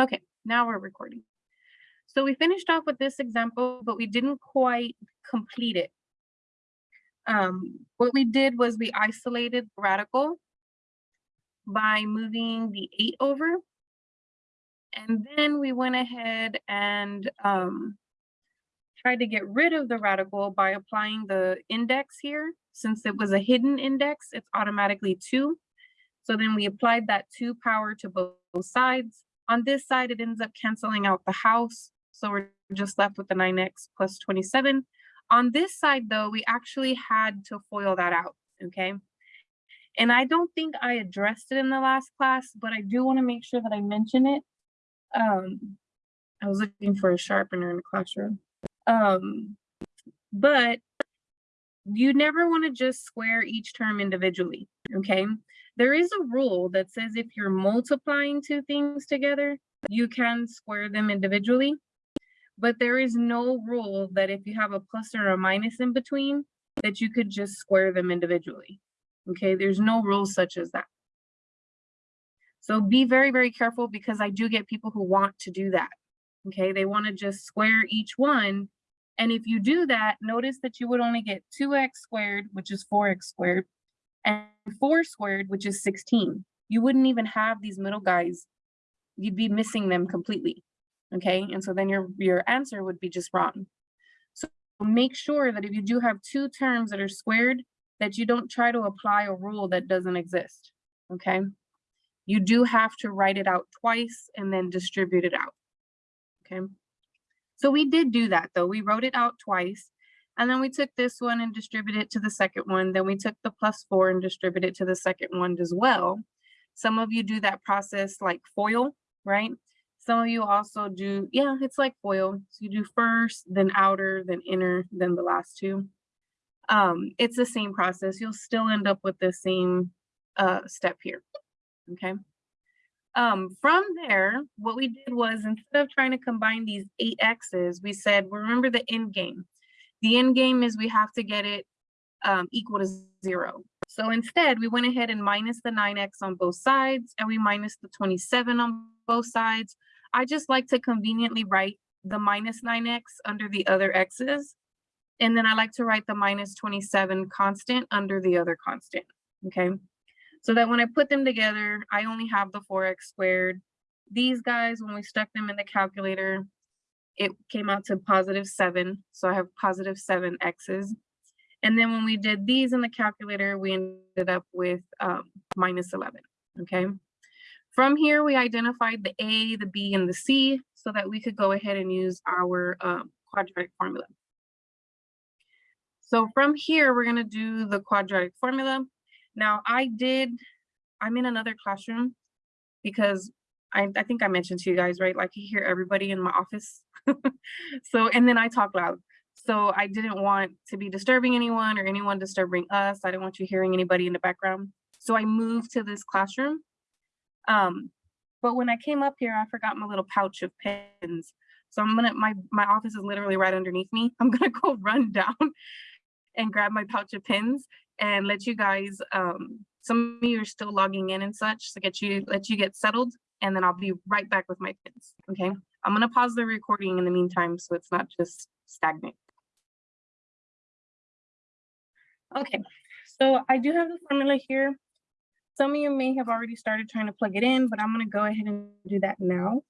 Okay, now we're recording. So we finished off with this example, but we didn't quite complete it. Um, what we did was we isolated the radical by moving the eight over. And then we went ahead and um, tried to get rid of the radical by applying the index here. Since it was a hidden index, it's automatically two. So then we applied that two power to both sides. On this side, it ends up canceling out the house. So we're just left with the 9x plus 27. On this side, though, we actually had to FOIL that out, okay? And I don't think I addressed it in the last class, but I do want to make sure that I mention it. Um, I was looking for a sharpener in the classroom. Um, but you never want to just square each term individually, okay? There is a rule that says if you're multiplying two things together, you can square them individually. But there is no rule that if you have a plus or a minus in between, that you could just square them individually. Okay, there's no rule such as that. So be very, very careful because I do get people who want to do that. Okay, they want to just square each one. And if you do that, notice that you would only get 2x squared, which is 4x squared, and 4 squared, which is 16. You wouldn't even have these middle guys. You'd be missing them completely. Okay, and so then your, your answer would be just wrong. So make sure that if you do have two terms that are squared, that you don't try to apply a rule that doesn't exist. Okay, you do have to write it out twice and then distribute it out. Okay, so we did do that though. We wrote it out twice and then we took this one and distributed it to the second one. Then we took the plus four and distributed it to the second one as well. Some of you do that process like FOIL, right? Some of you also do, yeah, it's like FOIL. So you do first, then outer, then inner, then the last two. Um, it's the same process. You'll still end up with the same uh, step here, okay? Um, from there, what we did was instead of trying to combine these eight X's, we said, remember the end game. The end game is we have to get it um, equal to zero. So instead, we went ahead and minus the 9x on both sides and we minus the 27 on both sides. I just like to conveniently write the minus 9x under the other x's. And then I like to write the minus 27 constant under the other constant, okay? So that when I put them together, I only have the 4x squared. These guys, when we stuck them in the calculator, it came out to positive seven. So I have positive seven x's. And then when we did these in the calculator, we ended up with um, minus 11, okay? From here, we identified the A, the B, and the C so that we could go ahead and use our um, quadratic formula. So from here, we're gonna do the quadratic formula. Now I did, I'm in another classroom because I, I think I mentioned to you guys, right? Like you hear everybody in my office. so, and then I talk loud. So I didn't want to be disturbing anyone or anyone disturbing us. I didn't want you hearing anybody in the background. So I moved to this classroom. Um, but when I came up here, I forgot my little pouch of pens. So I'm gonna, my, my office is literally right underneath me. I'm gonna go run down and grab my pouch of pens and let you guys, um, some of you are still logging in and such to get you, let you get settled and then I'll be right back with my pins, okay? I'm gonna pause the recording in the meantime so it's not just stagnant. Okay, so I do have the formula here. Some of you may have already started trying to plug it in, but I'm gonna go ahead and do that now.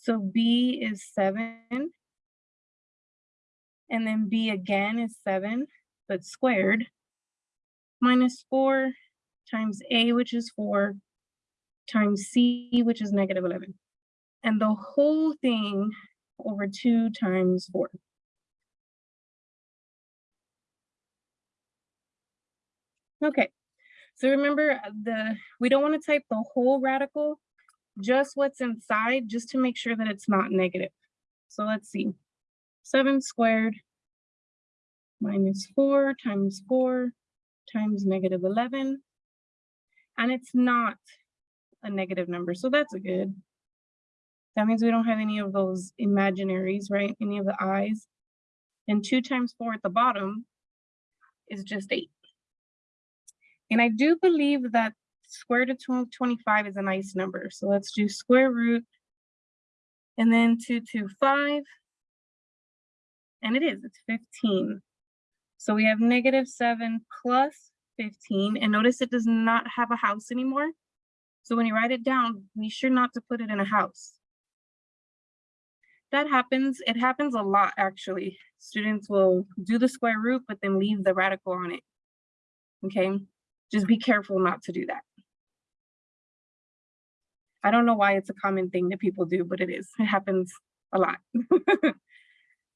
So B is seven, and then B again is seven, but squared, minus four times A, which is four, times C, which is negative 11. And the whole thing over two times four. Okay, so remember uh, the we don't want to type the whole radical, just what's inside, just to make sure that it's not negative. So let's see. 7 squared minus 4 times 4 times negative 11. And it's not a negative number, so that's a good. That means we don't have any of those imaginaries, right? Any of the i's. And 2 times 4 at the bottom is just 8. And I do believe that square root of 25 is a nice number. So let's do square root and then 225. And it is, it's 15. So we have negative 7 plus 15. And notice it does not have a house anymore. So when you write it down, be sure not to put it in a house. That happens, it happens a lot actually. Students will do the square root, but then leave the radical on it. Okay, just be careful not to do that. I don't know why it's a common thing that people do, but it is, it happens a lot.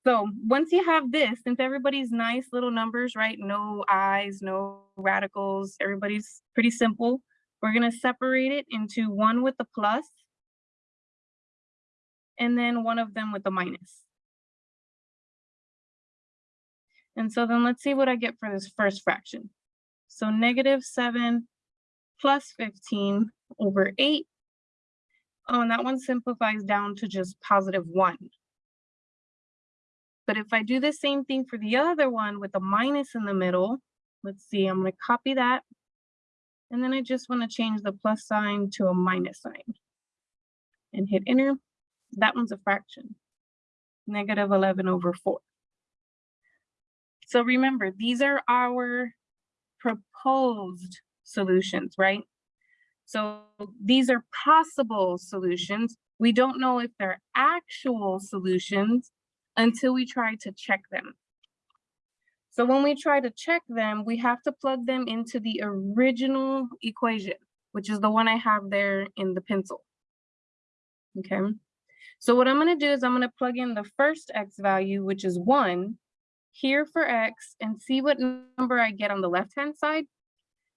so once you have this, since everybody's nice little numbers, right? No i's, no radicals, everybody's pretty simple. We're gonna separate it into one with the plus and then one of them with the minus. And so then let's see what I get for this first fraction. So negative seven plus 15 over eight. Oh, and that one simplifies down to just positive one. But if I do the same thing for the other one with a minus in the middle, let's see, I'm gonna copy that. And then I just wanna change the plus sign to a minus sign and hit enter that one's a fraction, negative 11 over 4. So remember, these are our proposed solutions, right? So these are possible solutions. We don't know if they're actual solutions until we try to check them. So when we try to check them, we have to plug them into the original equation, which is the one I have there in the pencil. Okay. So what I'm gonna do is I'm gonna plug in the first X value, which is one, here for X and see what number I get on the left-hand side.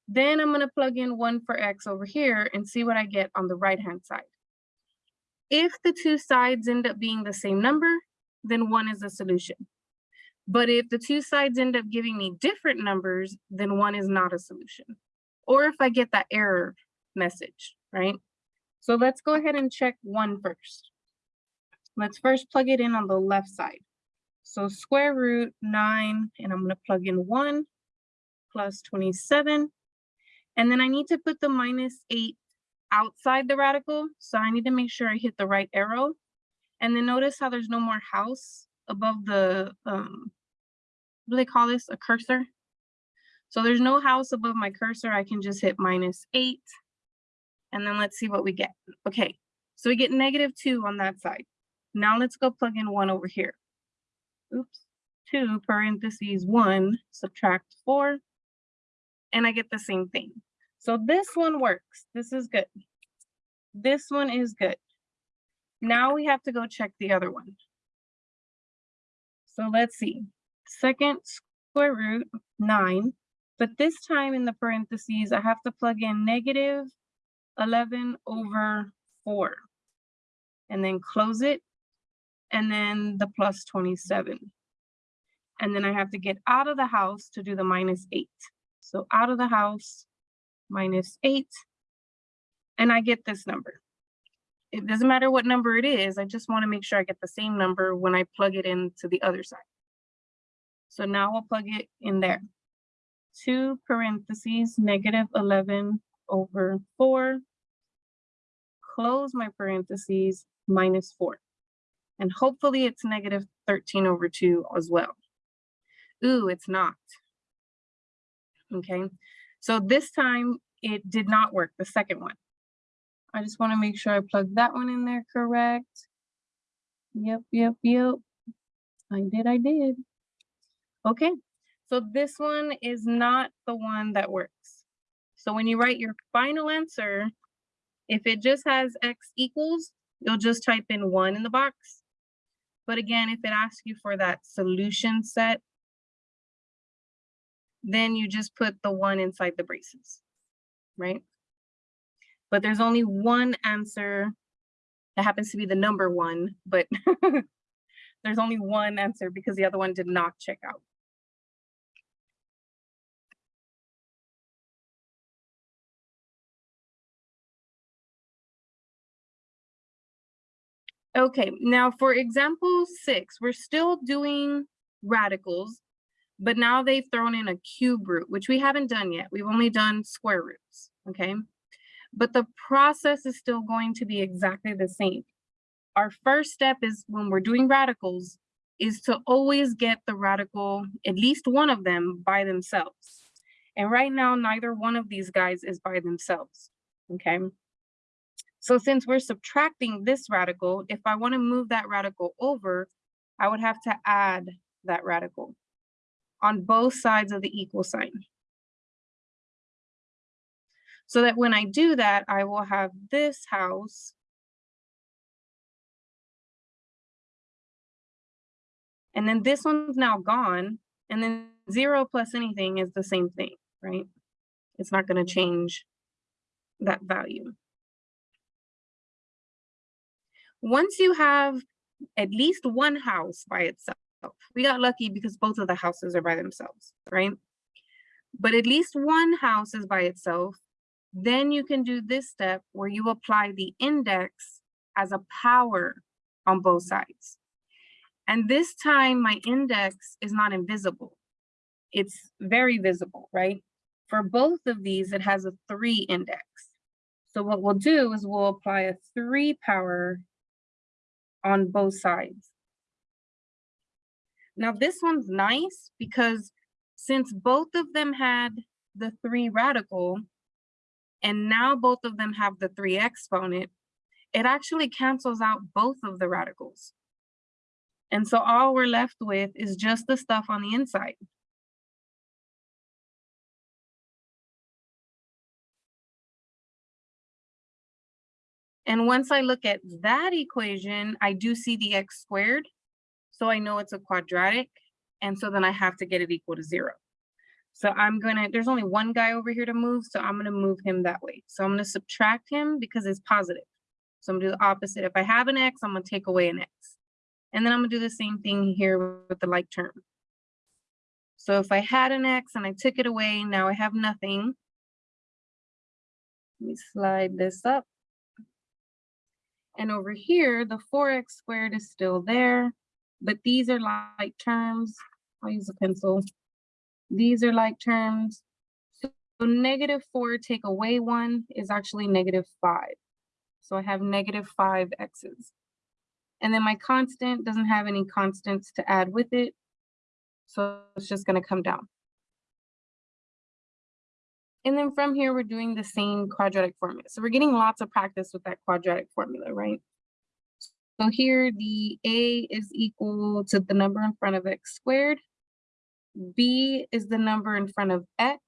Then I'm gonna plug in one for X over here and see what I get on the right-hand side. If the two sides end up being the same number, then one is a solution. But if the two sides end up giving me different numbers, then one is not a solution. Or if I get that error message, right? So let's go ahead and check one first. Let's first plug it in on the left side. So square root nine, and I'm gonna plug in one plus 27. And then I need to put the minus eight outside the radical. So I need to make sure I hit the right arrow. And then notice how there's no more house above the, um, what do they call this, a cursor? So there's no house above my cursor. I can just hit minus eight. And then let's see what we get. Okay, so we get negative two on that side. Now let's go plug in one over here. Oops, two parentheses one, subtract four, and I get the same thing. So this one works. This is good. This one is good. Now we have to go check the other one. So let's see. Second square root nine, but this time in the parentheses, I have to plug in negative 11 over four and then close it and then the plus 27. And then I have to get out of the house to do the minus eight. So out of the house, minus eight, and I get this number. It doesn't matter what number it is, I just wanna make sure I get the same number when I plug it into the other side. So now I'll plug it in there. Two parentheses, negative 11 over four, close my parentheses, minus four. And hopefully it's negative 13 over 2 as well. Ooh, it's not. Okay, so this time it did not work, the second one. I just want to make sure I plug that one in there correct. Yep, yep, yep. I did, I did. Okay, so this one is not the one that works. So when you write your final answer, if it just has x equals, you'll just type in one in the box. But again, if it asks you for that solution set, then you just put the one inside the braces, right? But there's only one answer that happens to be the number one, but there's only one answer because the other one did not check out. Okay, now for example six, we're still doing radicals, but now they've thrown in a cube root, which we haven't done yet. We've only done square roots, okay? But the process is still going to be exactly the same. Our first step is when we're doing radicals is to always get the radical, at least one of them by themselves. And right now, neither one of these guys is by themselves, okay? So since we're subtracting this radical, if I wanna move that radical over, I would have to add that radical on both sides of the equal sign. So that when I do that, I will have this house And then this one's now gone. And then zero plus anything is the same thing, right? It's not gonna change that value. Once you have at least one house by itself, we got lucky because both of the houses are by themselves, right? But at least one house is by itself, then you can do this step where you apply the index as a power on both sides. And this time my index is not invisible. It's very visible, right? For both of these, it has a three index. So what we'll do is we'll apply a three power on both sides. Now this one's nice because since both of them had the three radical, and now both of them have the three exponent, it actually cancels out both of the radicals. And so all we're left with is just the stuff on the inside. And once I look at that equation, I do see the x squared. So I know it's a quadratic. And so then I have to get it equal to zero. So I'm gonna, there's only one guy over here to move, so I'm gonna move him that way. So I'm gonna subtract him because it's positive. So I'm gonna do the opposite. If I have an X, I'm gonna take away an X. And then I'm gonna do the same thing here with the like term. So if I had an X and I took it away, now I have nothing. Let me slide this up. And over here, the 4x squared is still there, but these are like terms. I'll use a pencil. These are like terms. So negative four take away one is actually negative five. So I have negative five x's. And then my constant doesn't have any constants to add with it. So it's just gonna come down. And then from here, we're doing the same quadratic formula. So we're getting lots of practice with that quadratic formula, right? So here the A is equal to the number in front of x squared. B is the number in front of x,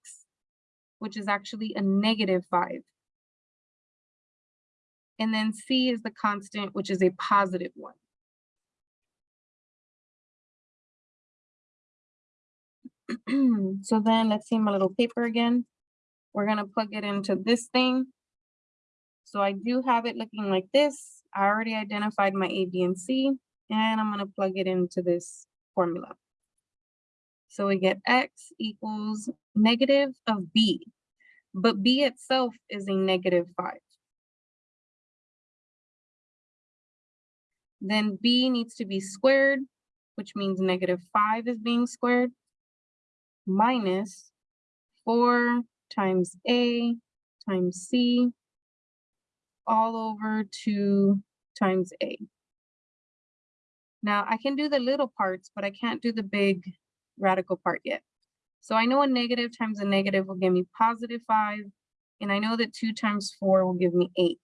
which is actually a negative five. And then C is the constant, which is a positive one. so then let's see my little paper again. We're gonna plug it into this thing. So I do have it looking like this. I already identified my A, B, and C, and I'm gonna plug it into this formula. So we get X equals negative of B, but B itself is a negative five. Then b needs to be squared, which means negative 5 is being squared, minus 4 times a times c all over 2 times a. Now I can do the little parts, but I can't do the big radical part yet. So I know a negative times a negative will give me positive 5, and I know that 2 times 4 will give me 8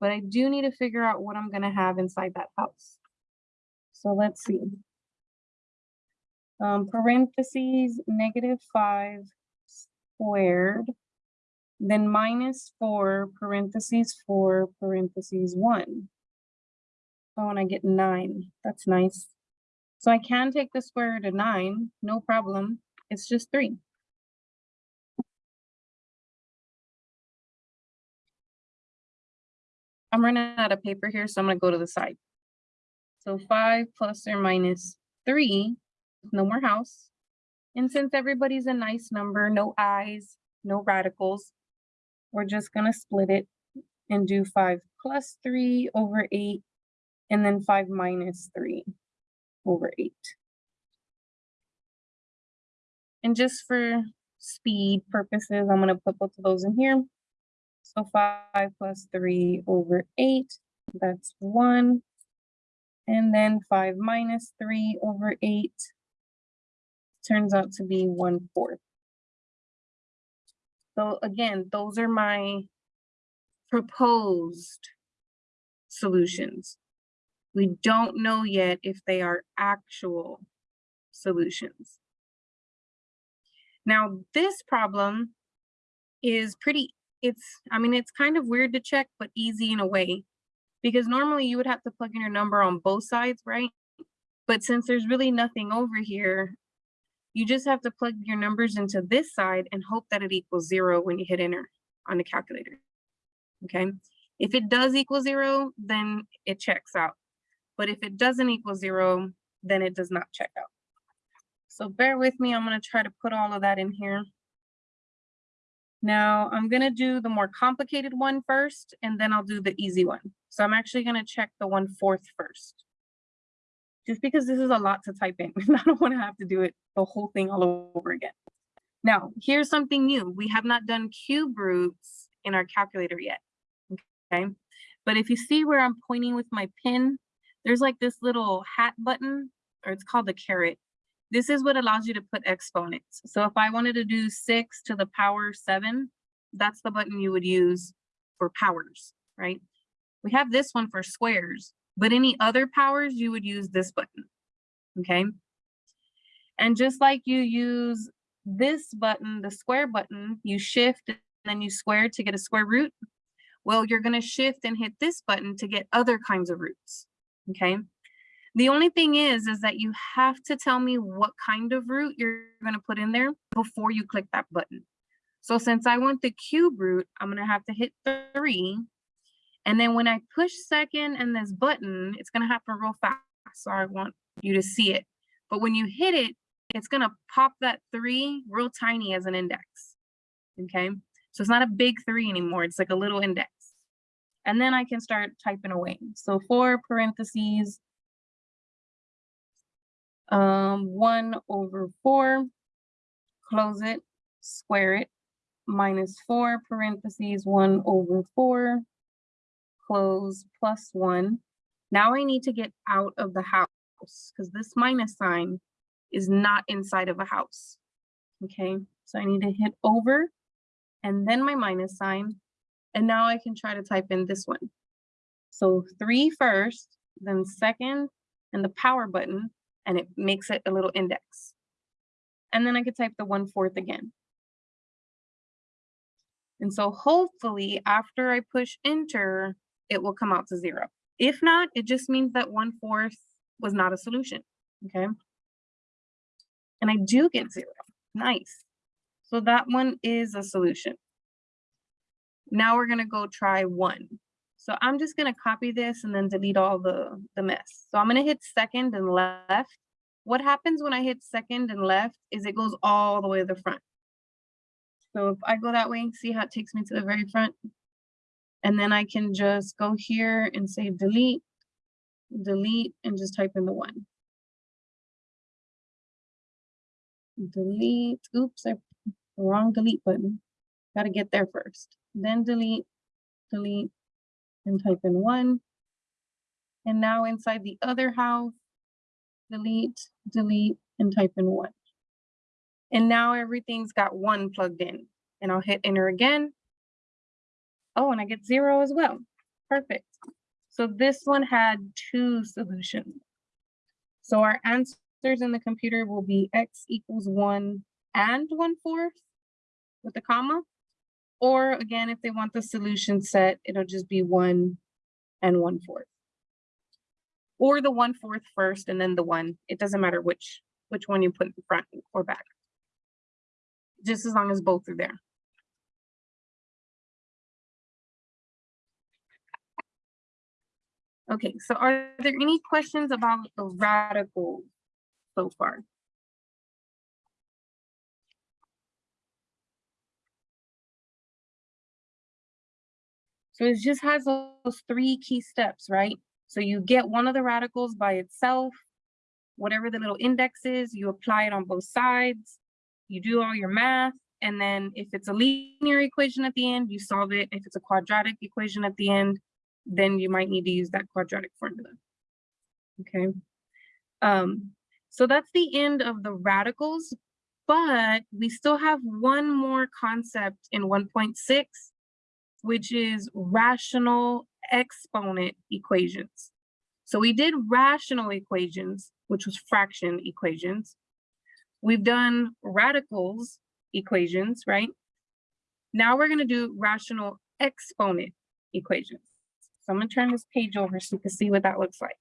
but I do need to figure out what I'm gonna have inside that house. So let's see. Um, parentheses, negative five squared, then minus four, parentheses four, parentheses one. Oh, and I get nine, that's nice. So I can take the square root of nine, no problem. It's just three. I'm running out of paper here, so I'm gonna go to the side. So five plus or minus three, no more house. And since everybody's a nice number, no i's, no radicals, we're just gonna split it and do five plus three over eight, and then five minus three over eight. And just for speed purposes, I'm gonna put both of those in here. So five plus three over eight, that's one. And then five minus three over eight turns out to be one fourth. So again, those are my proposed solutions. We don't know yet if they are actual solutions. Now, this problem is pretty, it's, I mean, it's kind of weird to check, but easy in a way. Because normally you would have to plug in your number on both sides, right? But since there's really nothing over here, you just have to plug your numbers into this side and hope that it equals zero when you hit enter on the calculator. Okay. If it does equal zero, then it checks out. But if it doesn't equal zero, then it does not check out. So bear with me, I'm gonna try to put all of that in here. Now I'm gonna do the more complicated one first, and then I'll do the easy one. So I'm actually gonna check the one fourth first. Just because this is a lot to type in, I don't wanna have to do it the whole thing all over again. Now, here's something new. We have not done cube roots in our calculator yet, okay? But if you see where I'm pointing with my pin, there's like this little hat button, or it's called the caret. This is what allows you to put exponents. So if I wanted to do six to the power seven, that's the button you would use for powers, right? We have this one for squares, but any other powers, you would use this button, okay? And just like you use this button, the square button, you shift and then you square to get a square root. Well, you're gonna shift and hit this button to get other kinds of roots, okay? The only thing is, is that you have to tell me what kind of root you're gonna put in there before you click that button. So since I want the cube root, I'm gonna have to hit three. And then when I push second and this button, it's gonna happen real fast. So I want you to see it. But when you hit it, it's gonna pop that three real tiny as an index, okay? So it's not a big three anymore, it's like a little index. And then I can start typing away. So four parentheses, um, one over four, close it, square it, minus four parentheses, one over four, close, plus one. Now I need to get out of the house because this minus sign is not inside of a house. Okay, so I need to hit over and then my minus sign. And now I can try to type in this one. So three first, then second, and the power button, and it makes it a little index. And then I could type the one fourth again. And so hopefully after I push enter, it will come out to zero. If not, it just means that one fourth was not a solution, okay? And I do get zero, nice. So that one is a solution. Now we're gonna go try one. So I'm just gonna copy this and then delete all the, the mess. So I'm gonna hit second and left. What happens when I hit second and left is it goes all the way to the front. So if I go that way, see how it takes me to the very front? And then I can just go here and say delete, delete, and just type in the one. Delete, oops, I wrong delete button. Got to get there first. Then delete, delete, and type in one. And now inside the other house, delete, delete, and type in one. And now everything's got one plugged in. And I'll hit enter again. Oh, and I get zero as well. Perfect. So this one had two solutions. So our answers in the computer will be x equals one and one fourth with a comma. Or again, if they want the solution set, it'll just be one and one fourth. Or the one fourth first and then the one. It doesn't matter which which one you put in front or back. Just as long as both are there. Okay, so are there any questions about the radical so far? So it just has those three key steps, right? So you get one of the radicals by itself, whatever the little index is, you apply it on both sides, you do all your math, And then if it's a linear equation at the end, you solve it. If it's a quadratic equation at the end, then you might need to use that quadratic formula. Okay. Um, so that's the end of the radicals, but we still have one more concept in 1.6, which is rational exponent equations. So we did rational equations, which was fraction equations. We've done radicals equations, right? Now we're gonna do rational exponent equations. So I'm gonna turn this page over so you can see what that looks like.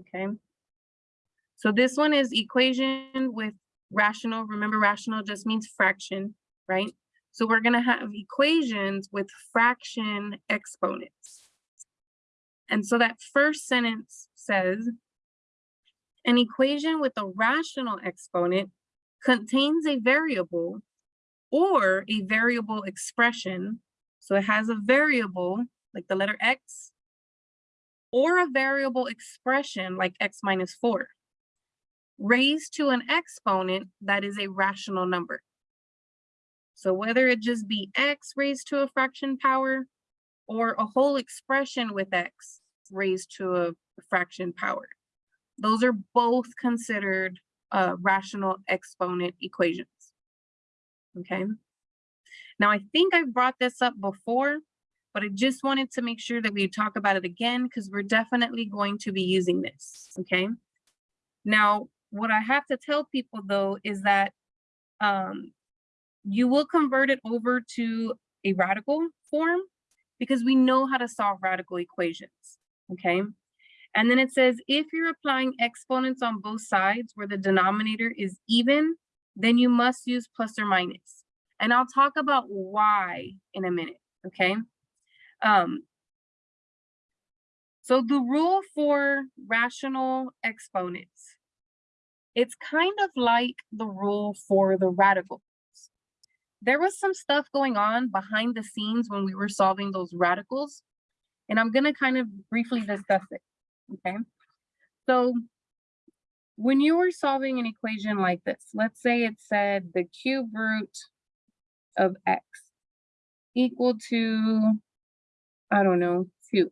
Okay. So this one is equation with rational. Remember rational just means fraction, right? So we're gonna have equations with fraction exponents. And so that first sentence says, an equation with a rational exponent contains a variable or a variable expression. So it has a variable like the letter X or a variable expression like X minus four raised to an exponent that is a rational number. So whether it just be X raised to a fraction power or a whole expression with X raised to a fraction power. Those are both considered uh, rational exponent equations. Okay. Now, I think I've brought this up before, but I just wanted to make sure that we talk about it again because we're definitely going to be using this. Okay. Now, what I have to tell people though is that um, you will convert it over to a radical form because we know how to solve radical equations. Okay. And then it says, if you're applying exponents on both sides where the denominator is even, then you must use plus or minus. And I'll talk about why in a minute, okay? Um, so the rule for rational exponents, it's kind of like the rule for the radicals. There was some stuff going on behind the scenes when we were solving those radicals, and I'm gonna kind of briefly discuss it okay? So when you were solving an equation like this, let's say it said the cube root of x equal to, I don't know, two.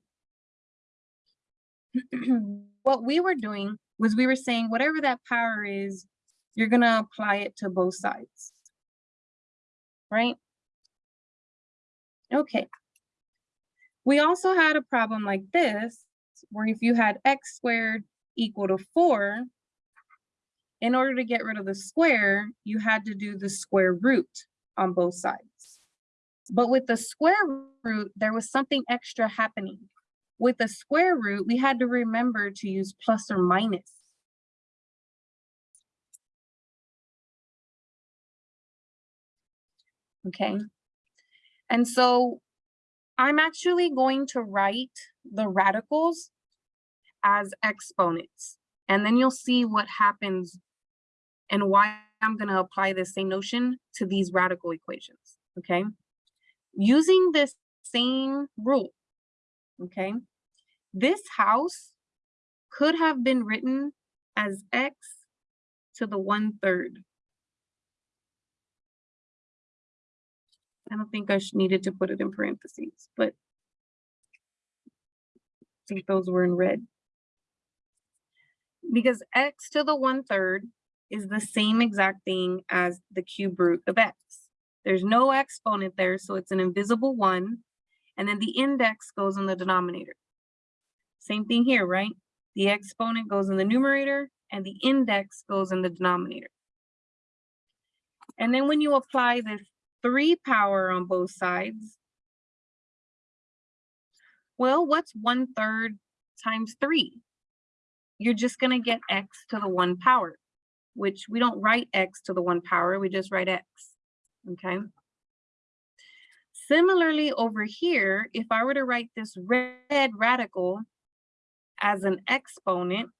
what we were doing was we were saying whatever that power is, you're gonna apply it to both sides, right? Okay. We also had a problem like this where if you had x squared equal to four, in order to get rid of the square, you had to do the square root on both sides. But with the square root, there was something extra happening. With the square root, we had to remember to use plus or minus. Okay. And so I'm actually going to write the radicals as exponents. And then you'll see what happens and why I'm going to apply the same notion to these radical equations, okay? Using this same rule, okay? This house could have been written as x to the one third. I don't think I needed to put it in parentheses, but I think those were in red. Because x to the one third is the same exact thing as the cube root of x. There's no exponent there, so it's an invisible one. And then the index goes in the denominator. Same thing here, right? The exponent goes in the numerator and the index goes in the denominator. And then when you apply this three power on both sides. Well, what's one third times three? You're just gonna get x to the one power, which we don't write x to the one power, we just write x, okay? Similarly over here, if I were to write this red radical as an exponent,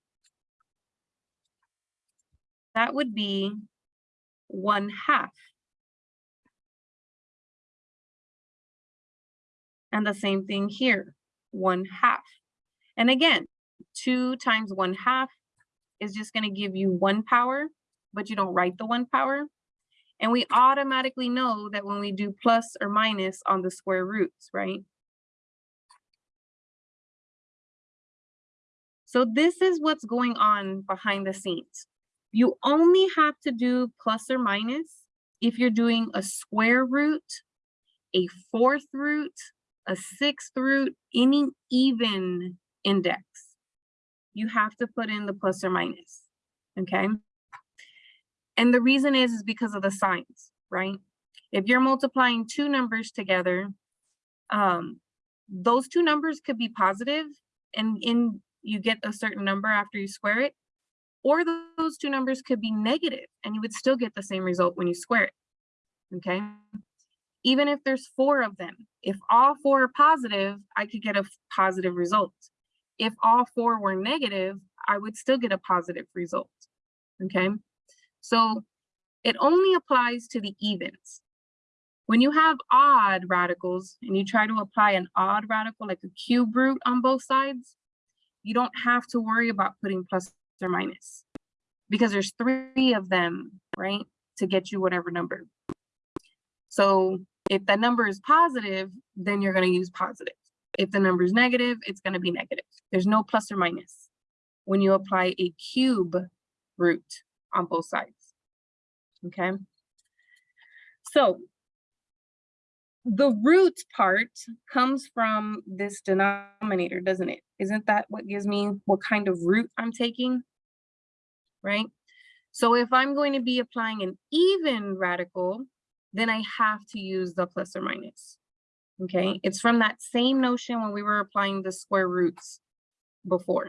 that would be one half. And the same thing here, one half. And again, two times one half is just gonna give you one power, but you don't write the one power. And we automatically know that when we do plus or minus on the square roots, right? So this is what's going on behind the scenes. You only have to do plus or minus if you're doing a square root, a fourth root, a sixth root, any even index. You have to put in the plus or minus, okay? And the reason is, is because of the signs, right? If you're multiplying two numbers together, um, those two numbers could be positive and in you get a certain number after you square it, or those two numbers could be negative and you would still get the same result when you square it, okay? Even if there's four of them, if all four are positive, I could get a positive result. If all four were negative, I would still get a positive result, okay? So it only applies to the evens. When you have odd radicals and you try to apply an odd radical like a cube root on both sides, you don't have to worry about putting plus or minus because there's three of them, right, to get you whatever number. So if the number is positive, then you're going to use positive. If the number is negative, it's going to be negative. There's no plus or minus when you apply a cube root on both sides okay? So the root part comes from this denominator, doesn't it? Isn't that what gives me what kind of root I'm taking, right? So if I'm going to be applying an even radical, then I have to use the plus or minus, okay? It's from that same notion when we were applying the square roots before.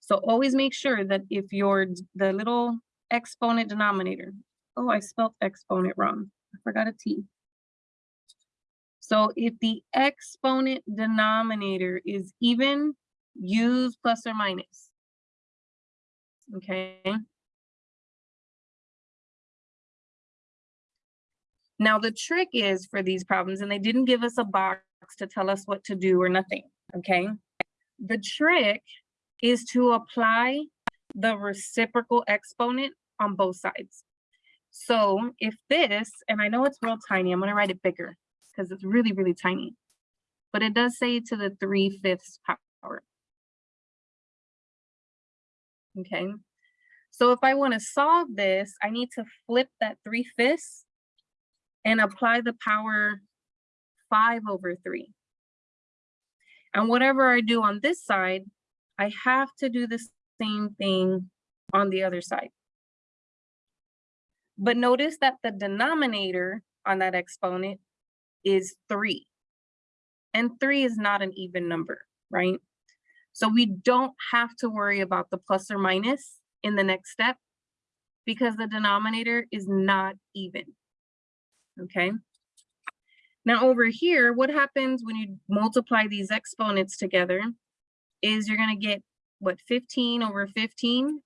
So always make sure that if your the little exponent denominator. Oh, I spelled exponent wrong. I forgot a T. So if the exponent denominator is even, use plus or minus. Okay. Now the trick is for these problems, and they didn't give us a box to tell us what to do or nothing, okay? The trick is to apply the reciprocal exponent on both sides. So if this, and I know it's real tiny, I'm gonna write it bigger because it's really, really tiny, but it does say to the 3 fifths power. Okay, so if I wanna solve this, I need to flip that 3 fifths and apply the power 5 over 3. And whatever I do on this side, I have to do the same thing on the other side. But notice that the denominator on that exponent is three. And three is not an even number, right? So we don't have to worry about the plus or minus in the next step because the denominator is not even, okay? Now over here, what happens when you multiply these exponents together is you're gonna get what 15 over 15,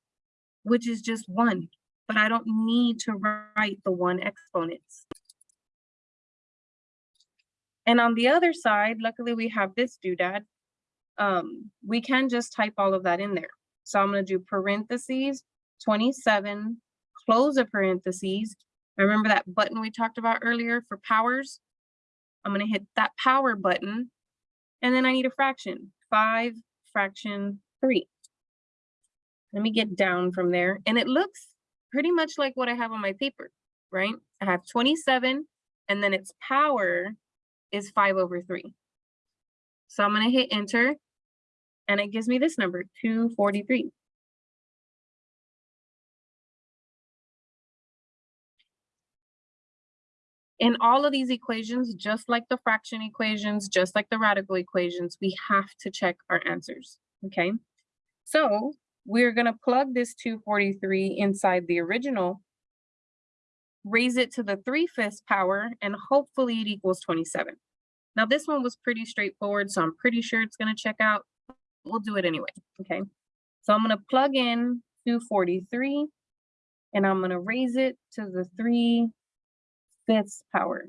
which is just one, but I don't need to write the one exponents. And on the other side, luckily we have this doodad. Um, we can just type all of that in there. So I'm going to do parentheses 27, close a parentheses. Remember that button we talked about earlier for powers? I'm going to hit that power button. And then I need a fraction, 5 fraction 3. Let me get down from there. And it looks pretty much like what I have on my paper, right? I have 27 and then its power is 5 over 3. So I'm going to hit enter and it gives me this number, 243. In all of these equations, just like the fraction equations, just like the radical equations, we have to check our answers, okay? So we're going to plug this 243 inside the original, raise it to the 3 fifths power, and hopefully it equals 27. Now this one was pretty straightforward, so I'm pretty sure it's going to check out. We'll do it anyway, okay? So I'm going to plug in 243, and I'm going to raise it to the 3 this power.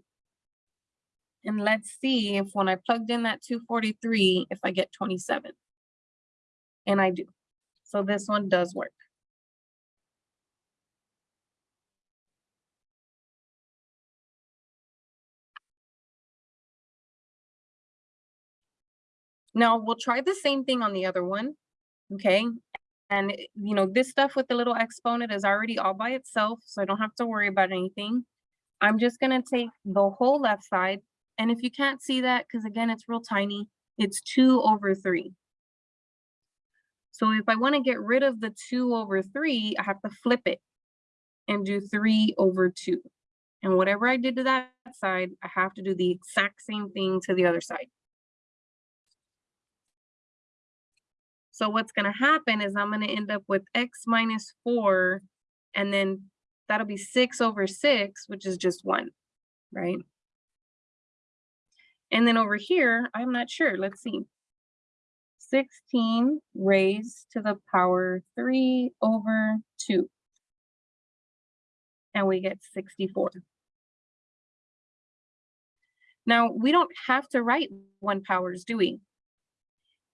And let's see if when I plugged in that 243, if I get 27. And I do. So this one does work. Now we'll try the same thing on the other one, okay? And you know, this stuff with the little exponent is already all by itself, so I don't have to worry about anything. I'm just gonna take the whole left side, and if you can't see that, because again, it's real tiny, it's two over three. So if I wanna get rid of the two over three, I have to flip it and do three over two. And whatever I did to that side, I have to do the exact same thing to the other side. So what's gonna happen is I'm gonna end up with x minus four, and then that'll be six over six, which is just one, right? And then over here, I'm not sure, let's see. 16 raised to the power three over two. And we get 64. Now, we don't have to write one powers, do we?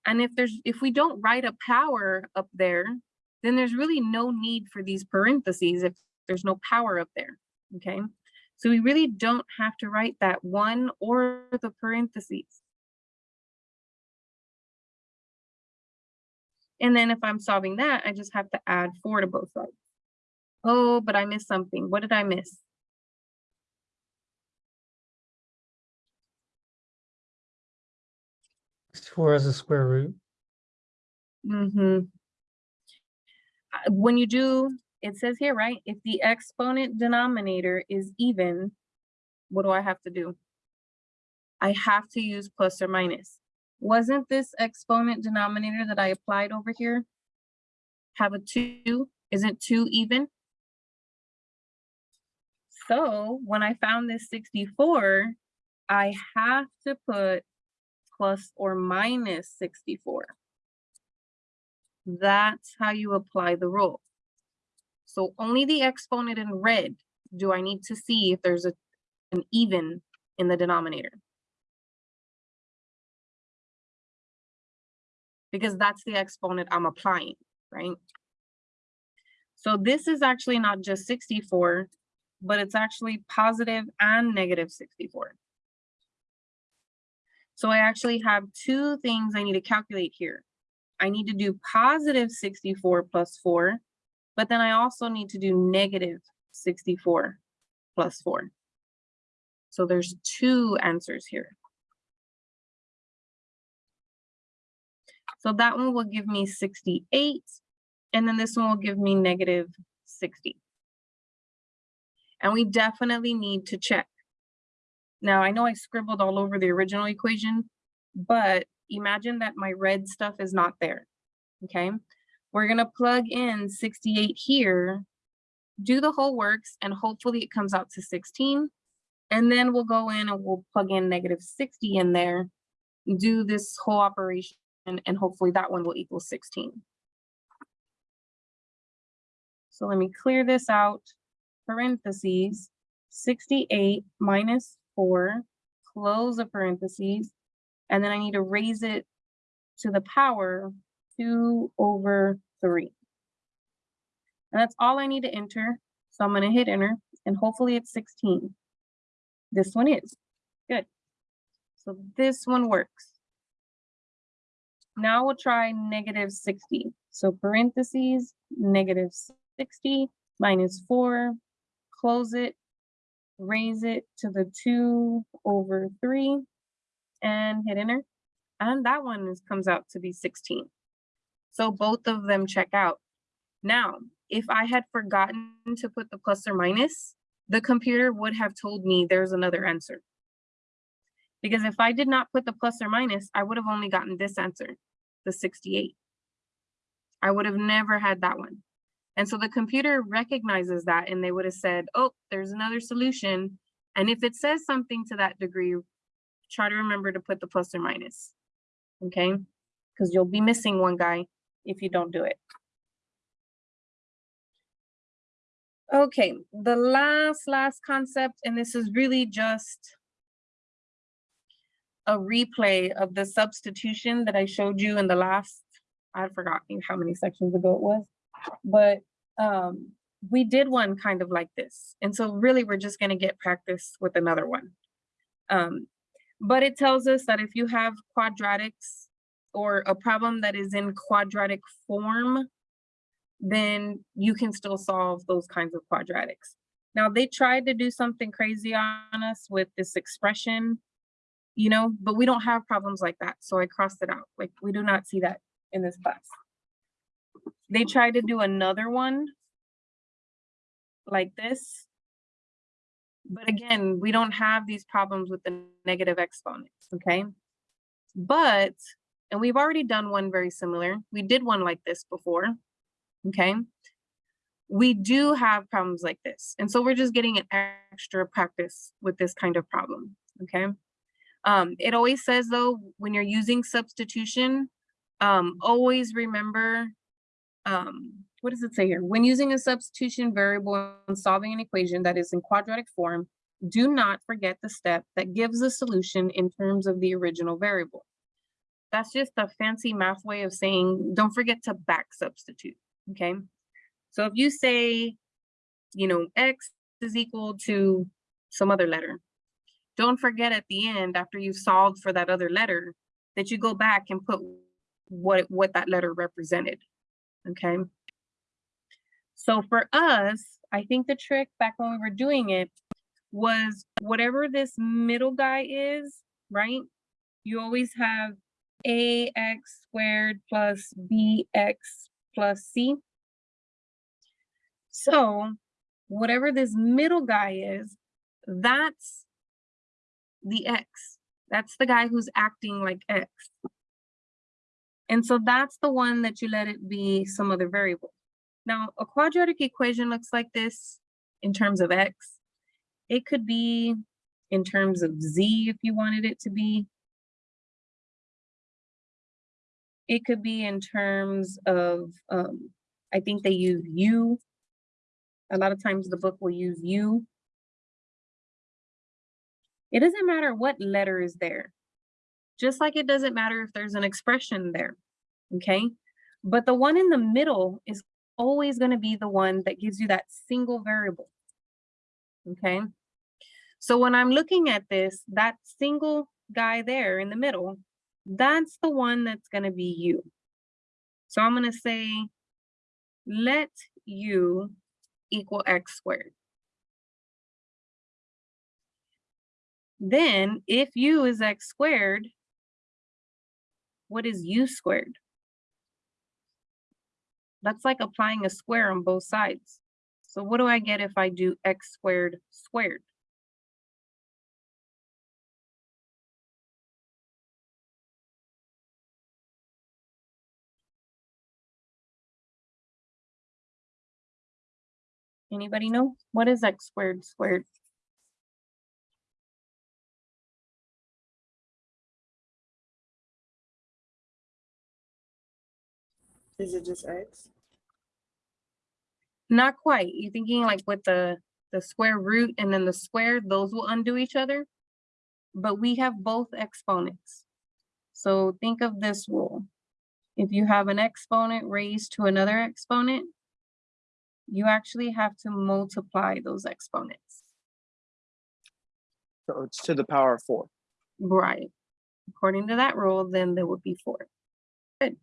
And if there's if we don't write a power up there, then there's really no need for these parentheses if there's no power up there, okay? So we really don't have to write that one or the parentheses. And then if I'm solving that, I just have to add four to both sides. Oh, but I missed something. What did I miss? Four as a square root. Mm-hmm. When you do, it says here, right? If the exponent denominator is even, what do I have to do? I have to use plus or minus. Wasn't this exponent denominator that I applied over here? Have a two, isn't two even? So when I found this 64, I have to put plus or minus 64. That's how you apply the rule. So only the exponent in red do I need to see if there's a, an even in the denominator. Because that's the exponent I'm applying, right? So this is actually not just 64, but it's actually positive and negative 64. So I actually have two things I need to calculate here. I need to do positive 64 plus 4, but then I also need to do negative 64 plus 4. So there's two answers here. So that one will give me 68, and then this one will give me negative 60. And we definitely need to check now, I know I scribbled all over the original equation, but imagine that my red stuff is not there, okay? We're gonna plug in 68 here, do the whole works, and hopefully it comes out to 16. And then we'll go in and we'll plug in negative 60 in there, do this whole operation, and hopefully that one will equal 16. So let me clear this out, parentheses, 68 minus four, close the parentheses, and then I need to raise it to the power two over three. And that's all I need to enter. So I'm gonna hit enter and hopefully it's 16. This one is, good. So this one works. Now we'll try negative 60. So parentheses, negative 60 minus four, close it, raise it to the two over three and hit enter. And that one is, comes out to be 16. So both of them check out. Now, if I had forgotten to put the plus or minus, the computer would have told me there's another answer. Because if I did not put the plus or minus, I would have only gotten this answer, the 68. I would have never had that one. And so the computer recognizes that and they would have said, oh, there's another solution. And if it says something to that degree, try to remember to put the plus or minus, okay? Because you'll be missing one guy if you don't do it. Okay, the last, last concept, and this is really just a replay of the substitution that I showed you in the last, I forgot how many sections ago it was but um, we did one kind of like this. And so really we're just gonna get practice with another one. Um, but it tells us that if you have quadratics or a problem that is in quadratic form, then you can still solve those kinds of quadratics. Now, they tried to do something crazy on us with this expression, you know, but we don't have problems like that. So I crossed it out. Like, we do not see that in this class. They tried to do another one like this. But again, we don't have these problems with the negative exponents, okay? But, and we've already done one very similar. We did one like this before, okay? We do have problems like this. And so we're just getting an extra practice with this kind of problem, okay? Um, it always says though, when you're using substitution, um, always remember, um, what does it say here? When using a substitution variable and solving an equation that is in quadratic form, do not forget the step that gives the solution in terms of the original variable. That's just a fancy math way of saying, don't forget to back substitute, okay? So if you say, you know, X is equal to some other letter, don't forget at the end, after you've solved for that other letter, that you go back and put what, what that letter represented, okay? So for us, I think the trick back when we were doing it was whatever this middle guy is, right? You always have ax squared plus bx plus c. So whatever this middle guy is, that's the x. That's the guy who's acting like x. And so that's the one that you let it be some other variable. Now, a quadratic equation looks like this in terms of x. It could be in terms of z if you wanted it to be. It could be in terms of, um, I think they use you. A lot of times the book will use u. It doesn't matter what letter is there. Just like it doesn't matter if there's an expression there, okay? But the one in the middle is always going to be the one that gives you that single variable. Okay. So when I'm looking at this, that single guy there in the middle, that's the one that's going to be u. So I'm going to say, let u equal x squared. Then if u is x squared, what is u squared? That's like applying a square on both sides. So what do I get if I do x squared squared? Anybody know? What is x squared squared? Is it just X? Not quite. You're thinking like with the, the square root and then the square, those will undo each other. But we have both exponents. So think of this rule. If you have an exponent raised to another exponent, you actually have to multiply those exponents. So it's to the power of four. Right. According to that rule, then there would be four. Good.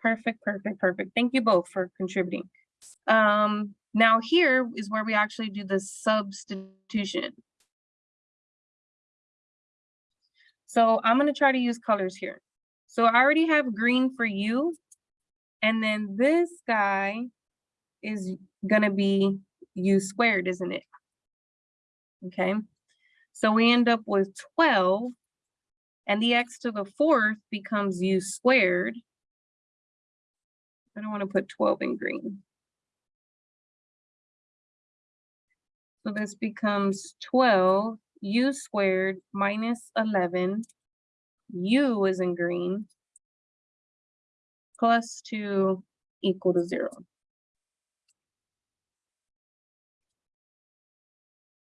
Perfect, perfect, perfect. Thank you both for contributing. Um, now here is where we actually do the substitution. So I'm gonna try to use colors here. So I already have green for you. And then this guy is gonna be u squared, isn't it? Okay, so we end up with 12 and the x to the fourth becomes u squared. I don't want to put 12 in green. So this becomes 12 u squared minus 11 u is in green plus 2 equal to 0.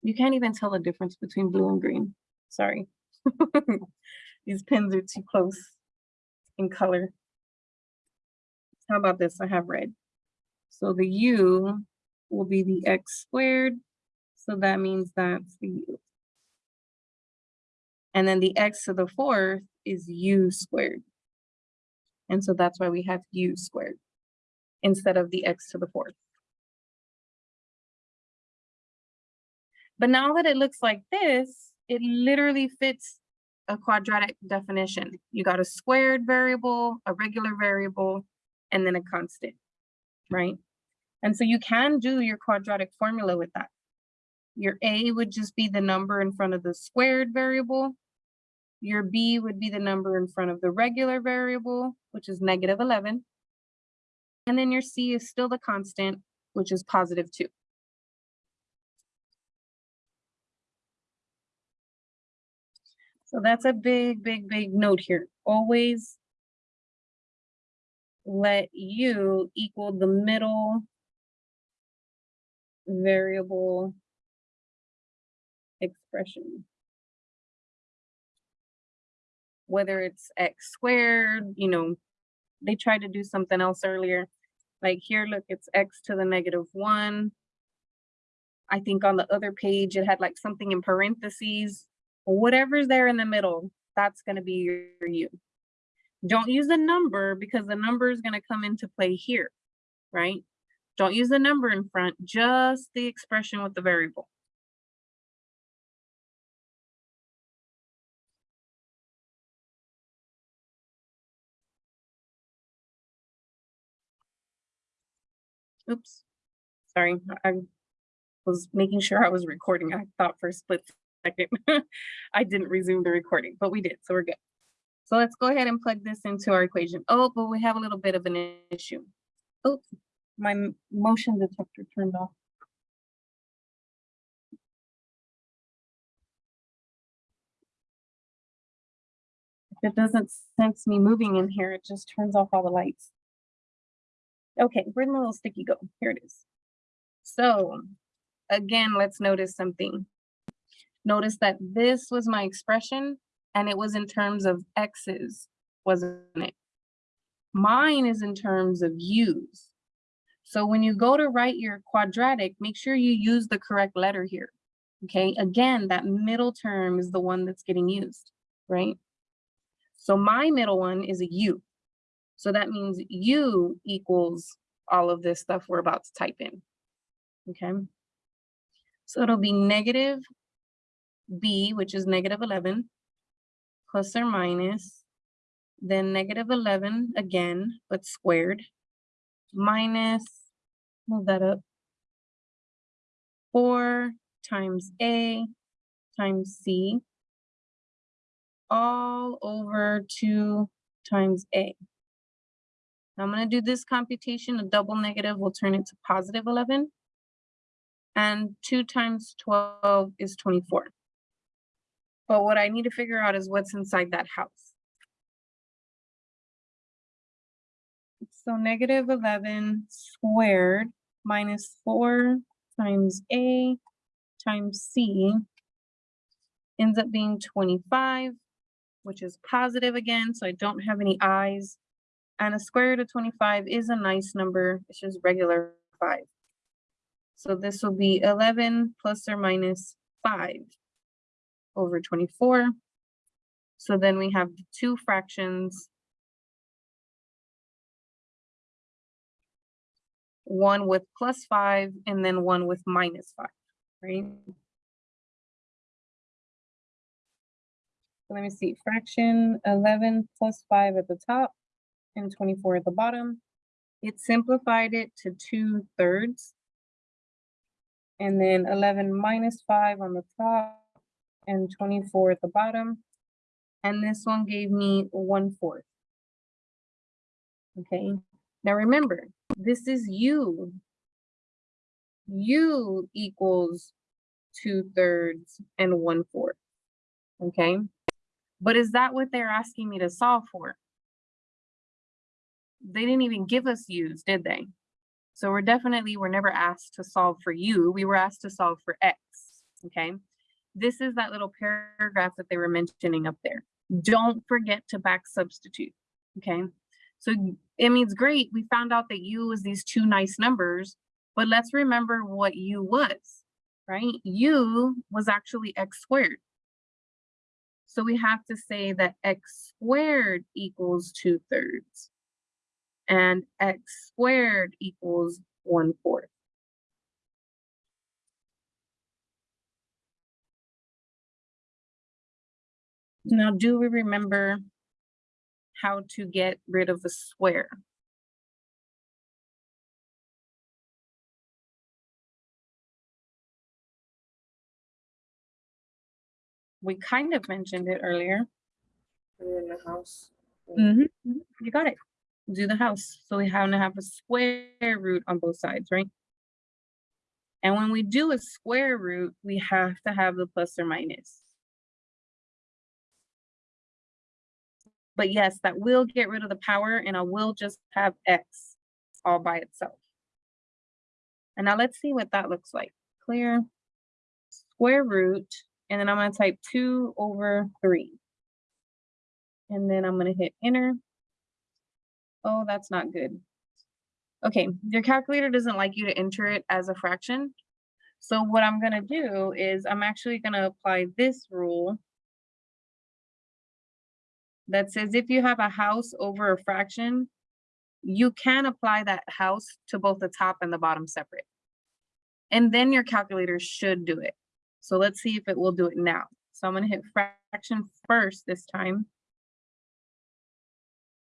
You can't even tell the difference between blue and green. Sorry. These pins are too close in color. How about this? I have red. So the u will be the x squared. So that means that's the u. And then the x to the fourth is u squared. And so that's why we have u squared instead of the x to the fourth. But now that it looks like this, it literally fits a quadratic definition. You got a squared variable, a regular variable, and then a constant, right? And so you can do your quadratic formula with that. Your A would just be the number in front of the squared variable. Your B would be the number in front of the regular variable, which is negative 11. And then your C is still the constant, which is positive 2. So that's a big, big, big note here. Always let u equal the middle variable expression. Whether it's x squared, you know, they tried to do something else earlier. Like here, look, it's x to the negative one. I think on the other page, it had like something in parentheses. Whatever's there in the middle, that's gonna be your u. Don't use a number because the number is gonna come into play here, right? Don't use the number in front, just the expression with the variable. Oops, sorry, I was making sure I was recording. I thought for a split second I didn't resume the recording, but we did, so we're good. So let's go ahead and plug this into our equation. Oh, but we have a little bit of an issue. Oops, my motion detector turned off. If it doesn't sense me moving in here, it just turns off all the lights. Okay, where'd my little sticky go? Here it is. So again, let's notice something. Notice that this was my expression and it was in terms of x's, wasn't it? Mine is in terms of u's. So when you go to write your quadratic, make sure you use the correct letter here. Okay, again, that middle term is the one that's getting used, right? So my middle one is a u. So that means u equals all of this stuff we're about to type in. Okay. So it'll be negative b, which is negative 11, plus or minus, then negative 11 again, but squared, minus, move that up, 4 times a times c, all over 2 times a. I'm going to do this computation, a double negative will turn it to positive 11. And 2 times 12 is 24. But what I need to figure out is what's inside that house. So negative 11 squared minus 4 times a times c ends up being 25, which is positive again, so I don't have any i's. And a square root of 25 is a nice number, it's just regular 5. So this will be 11 plus or minus 5 over 24. So then we have the two fractions. One with plus 5 and then one with minus 5, right? So let me see, fraction 11 plus 5 at the top and 24 at the bottom. It simplified it to 2 thirds. And then 11 minus 5 on the top and 24 at the bottom. And this one gave me 1 fourth. Okay, now remember, this is u. u equals 2 thirds and 1 fourth. Okay, but is that what they're asking me to solve for? They didn't even give us u's, did they? So we're definitely, we're never asked to solve for u, we were asked to solve for x, okay? This is that little paragraph that they were mentioning up there. Don't forget to back substitute, okay? So it means great, we found out that u was these two nice numbers, but let's remember what u was, right? u was actually x squared. So we have to say that x squared equals two thirds. And x squared equals one fourth. Now, do we remember how to get rid of the square? We kind of mentioned it earlier. In the house. Mhm, mhm, You got it. Do the house. So we have to have a square root on both sides, right? And when we do a square root, we have to have the plus or minus. But yes, that will get rid of the power and I will just have x all by itself. And now let's see what that looks like. Clear square root, and then I'm gonna type two over three. And then I'm gonna hit enter. Oh, that's not good. Okay, your calculator doesn't like you to enter it as a fraction. So what I'm gonna do is I'm actually gonna apply this rule that says if you have a house over a fraction, you can apply that house to both the top and the bottom separate. And then your calculator should do it. So let's see if it will do it now. So I'm gonna hit fraction first this time.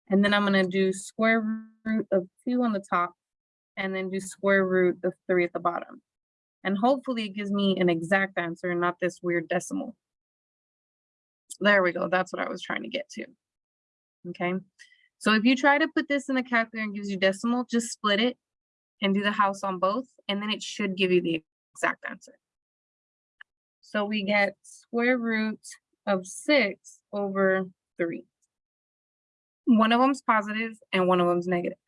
And then I'm gonna do square root of two on the top and then do square root of three at the bottom. And hopefully it gives me an exact answer and not this weird decimal. There we go. That's what I was trying to get to. Okay. So if you try to put this in the calculator and gives you decimal, just split it and do the house on both, and then it should give you the exact answer. So we get square root of six over three. One of them's positive and one of them's negative.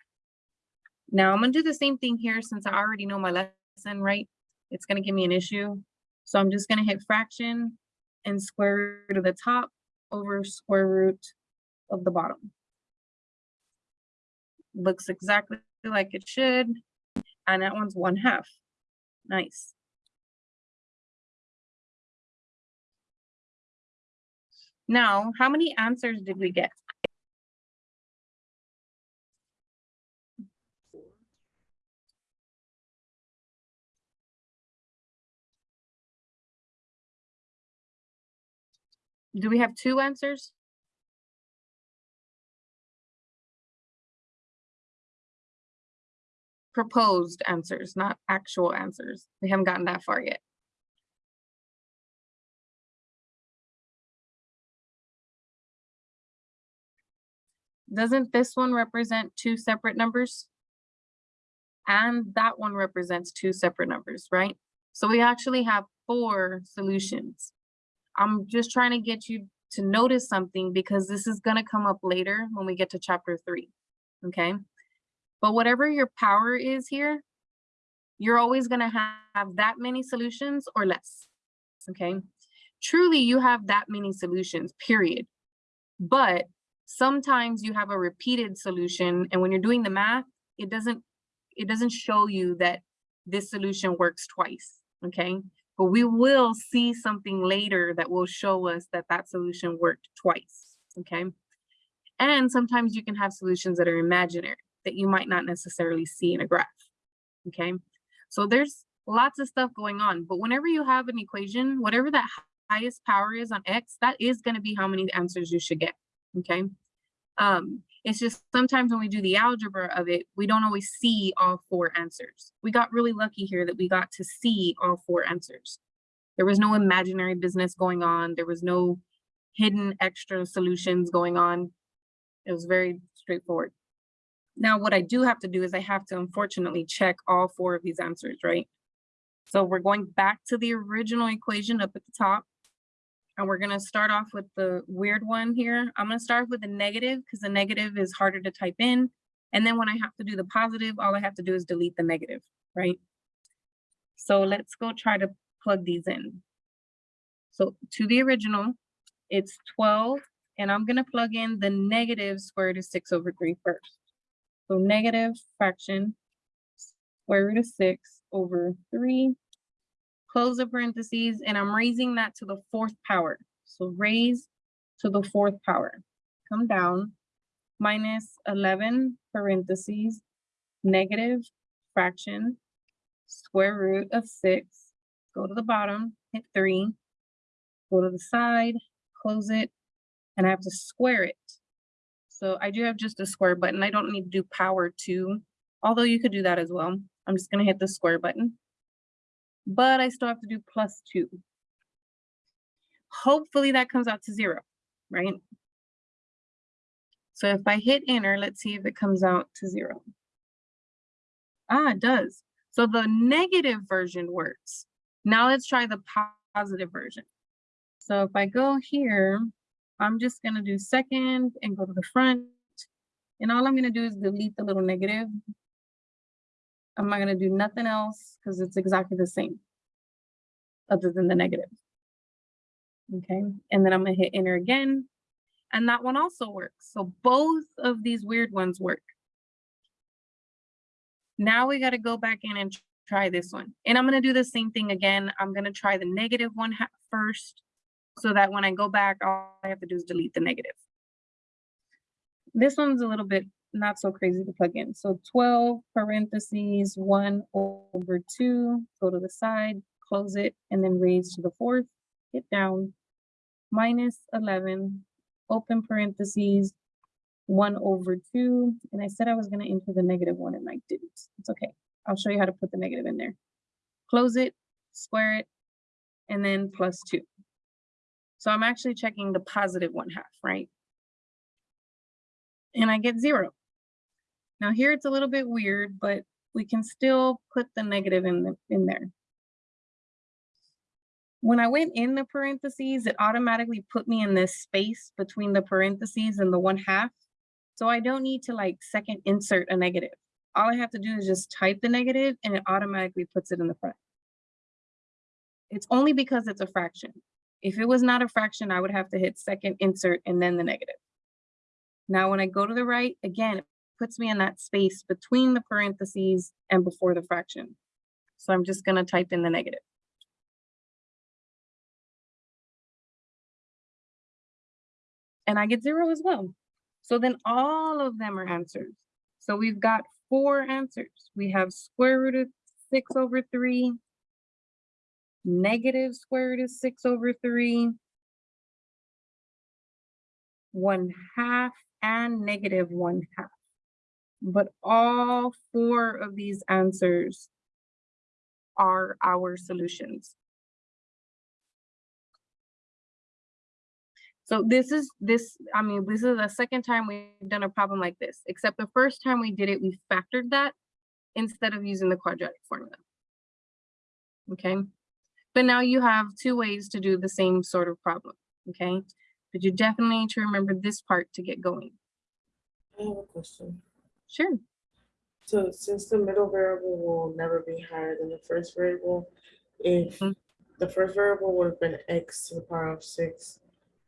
Now I'm gonna do the same thing here since I already know my lesson, right? It's gonna give me an issue. So I'm just gonna hit fraction and square root of the top over square root of the bottom. Looks exactly like it should. And that one's one half. Nice. Now, how many answers did we get? Do we have two answers? Proposed answers, not actual answers. We haven't gotten that far yet. Doesn't this one represent two separate numbers? And that one represents two separate numbers, right? So we actually have four solutions. I'm just trying to get you to notice something because this is gonna come up later when we get to chapter three, okay? But whatever your power is here, you're always gonna have that many solutions or less, okay? Truly, you have that many solutions, period. But sometimes you have a repeated solution and when you're doing the math, it doesn't, it doesn't show you that this solution works twice, okay? But we will see something later that will show us that that solution worked twice, okay? And sometimes you can have solutions that are imaginary that you might not necessarily see in a graph, okay? So there's lots of stuff going on, but whenever you have an equation, whatever that highest power is on X, that is gonna be how many answers you should get, okay? Um, it's just sometimes when we do the algebra of it, we don't always see all four answers. We got really lucky here that we got to see all four answers. There was no imaginary business going on. There was no hidden extra solutions going on. It was very straightforward. Now, what I do have to do is I have to unfortunately check all four of these answers, right? So we're going back to the original equation up at the top. And we're gonna start off with the weird one here. I'm gonna start with the negative because the negative is harder to type in. And then when I have to do the positive, all I have to do is delete the negative, right? So let's go try to plug these in. So to the original, it's 12, and I'm gonna plug in the negative square root of six over three first. So negative fraction, square root of six over three close the parentheses, and I'm raising that to the fourth power. So raise to the fourth power. Come down, minus eleven parentheses, negative fraction, square root of six, go to the bottom, hit three, go to the side, close it, and I have to square it. So I do have just a square button. I don't need to do power two, although you could do that as well. I'm just gonna hit the square button. But I still have to do plus two. Hopefully that comes out to zero, right? So if I hit enter, let's see if it comes out to zero. Ah, it does. So the negative version works. Now let's try the positive version. So if I go here, I'm just gonna do second and go to the front. And all I'm gonna do is delete the little negative. I'm not gonna do nothing else because it's exactly the same. Other than the negative. Okay, and then I'm gonna hit enter again. And that one also works. So both of these weird ones work. Now we gotta go back in and try this one. And I'm gonna do the same thing again. I'm gonna try the negative one first. So that when I go back, all I have to do is delete the negative. This one's a little bit not so crazy to plug in. So twelve parentheses, one over two, go to the side, close it, and then raise to the fourth, hit down. Minus eleven, open parentheses, one over two, and I said I was gonna enter the negative one and I didn't. It's okay. I'll show you how to put the negative in there. Close it, square it, and then plus two. So I'm actually checking the positive one half, right? And I get zero. Now here it's a little bit weird, but we can still put the negative in the, in there. When I went in the parentheses, it automatically put me in this space between the parentheses and the one half. So I don't need to like second insert a negative. All I have to do is just type the negative and it automatically puts it in the front. It's only because it's a fraction. If it was not a fraction, I would have to hit second insert and then the negative. Now, when I go to the right, again, it puts me in that space between the parentheses and before the fraction. So I'm just gonna type in the negative. And I get zero as well. So then all of them are answers. So we've got four answers. We have square root of six over three, negative square root of six over three, one half and negative one half. But all four of these answers are our solutions. So this is this, I mean, this is the second time we've done a problem like this, except the first time we did it, we factored that instead of using the quadratic formula. Okay, but now you have two ways to do the same sort of problem, okay? But you definitely need to remember this part to get going. I have a question. Sure. So since the middle variable will never be higher than the first variable, if Mhm. the first variable would have been x to the power of six,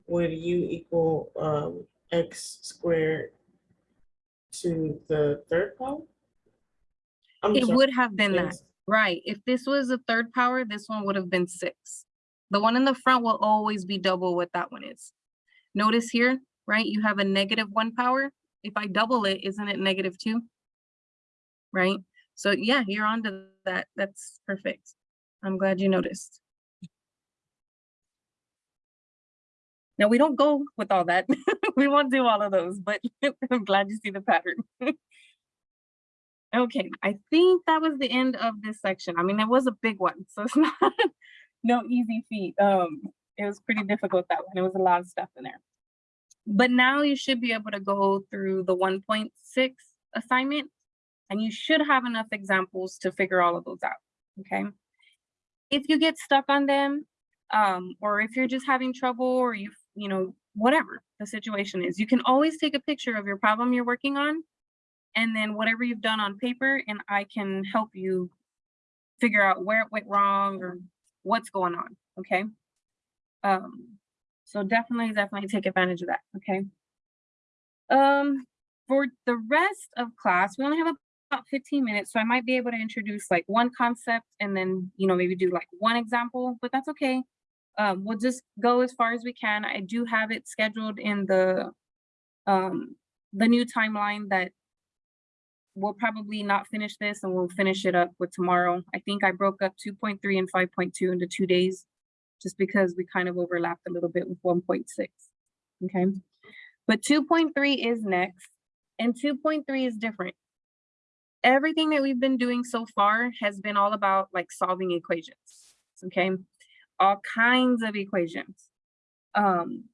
would u equal um x squared to the third power? I'm It sorry, would have been that, right? If this was a third power, this one would have been six. The one in the front will always be double what that one is. Notice here, right? You have a negative one power. If I double it, isn't it negative two? Right? So yeah, you're on to that. That's perfect. I'm glad you noticed. Now, we don't go with all that. We won't do all of those, but I'm glad you see the pattern. Okay, I think that was the end of this section. I mean, it was a big one, so it's not no easy feat. Um, it was pretty difficult that one. It was a lot of stuff in there. But now you should be able to go through the 1.6 assignment and you should have enough examples to figure all of those out, okay? If you get stuck on them, um, or if you're just having trouble or you, you know, whatever the situation is, you can always take a picture of your problem you're working on and then whatever you've done on paper and I can help you figure out where it went wrong or what's going on, okay? Um, so definitely, definitely take advantage of that, okay? Um, for the rest of class, we only have about 15 minutes, so I might be able to introduce like one concept and then, you know, maybe do like one example, but that's okay. Um, we'll just go as far as we can. I do have it scheduled in the, um, the new timeline that we'll probably not finish this and we'll finish it up with tomorrow. I think I broke up two point three and five point two into two days, just because we kind of overlapped a little bit with one point six, okay? But two point three is next, and two point three is different. Everything that we've been doing so far has been all about like solving equations, okay? All kinds of equations. Um,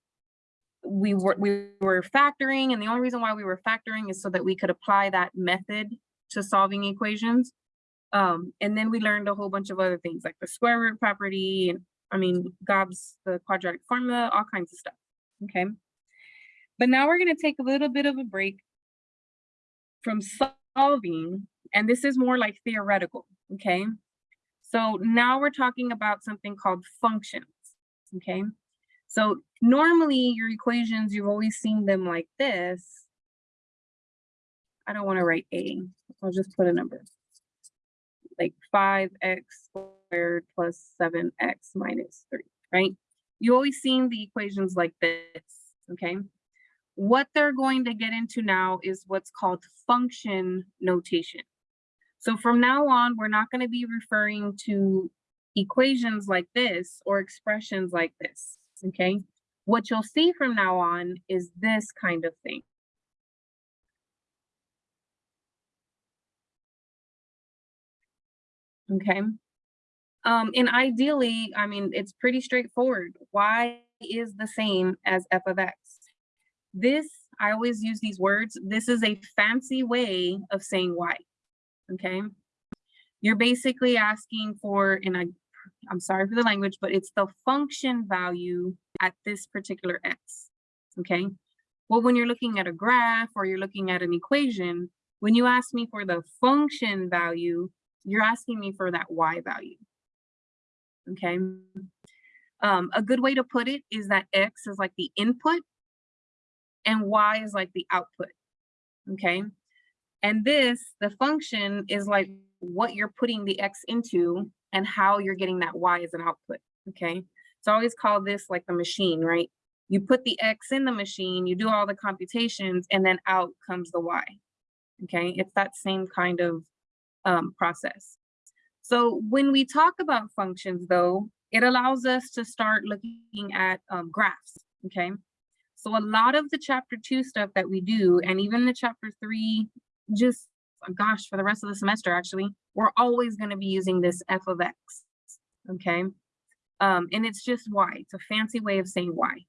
we were we were factoring and the only reason why we were factoring is so that we could apply that method to solving equations um and then we learned a whole bunch of other things like the square root property and i mean gobs the quadratic formula all kinds of stuff okay but now we're going to take a little bit of a break from solving and this is more like theoretical okay so now we're talking about something called functions okay so normally your equations, you've always seen them like this. I don't want to write A, I'll just put a number. Like five X squared plus seven X minus three, right? You've always seen the equations like this, okay? What they're going to get into now is what's called function notation. So from now on, we're not going to be referring to equations like this or expressions like this okay? What you'll see from now on is this kind of thing. Okay. Um, and ideally, I mean, it's pretty straightforward. Y is the same as f of x. This, I always use these words, this is a fancy way of saying y, okay? You're basically asking for, and I I'm sorry for the language, but it's the function value at this particular x, okay? Well, when you're looking at a graph or you're looking at an equation, when you ask me for the function value, you're asking me for that y value, okay? Um, a good way to put it is that x is like the input and y is like the output, okay? And this, the function is like what you're putting the x into and how you're getting that y as an output, okay? So I always call this like the machine, right? You put the x in the machine, you do all the computations, and then out comes the y, okay? It's that same kind of um, process. So when we talk about functions though, it allows us to start looking at um, graphs, okay? So a lot of the chapter two stuff that we do, and even the chapter three, just gosh, for the rest of the semester, actually, we're always going to be using this f of x, okay? Um, and it's just y, it's a fancy way of saying y.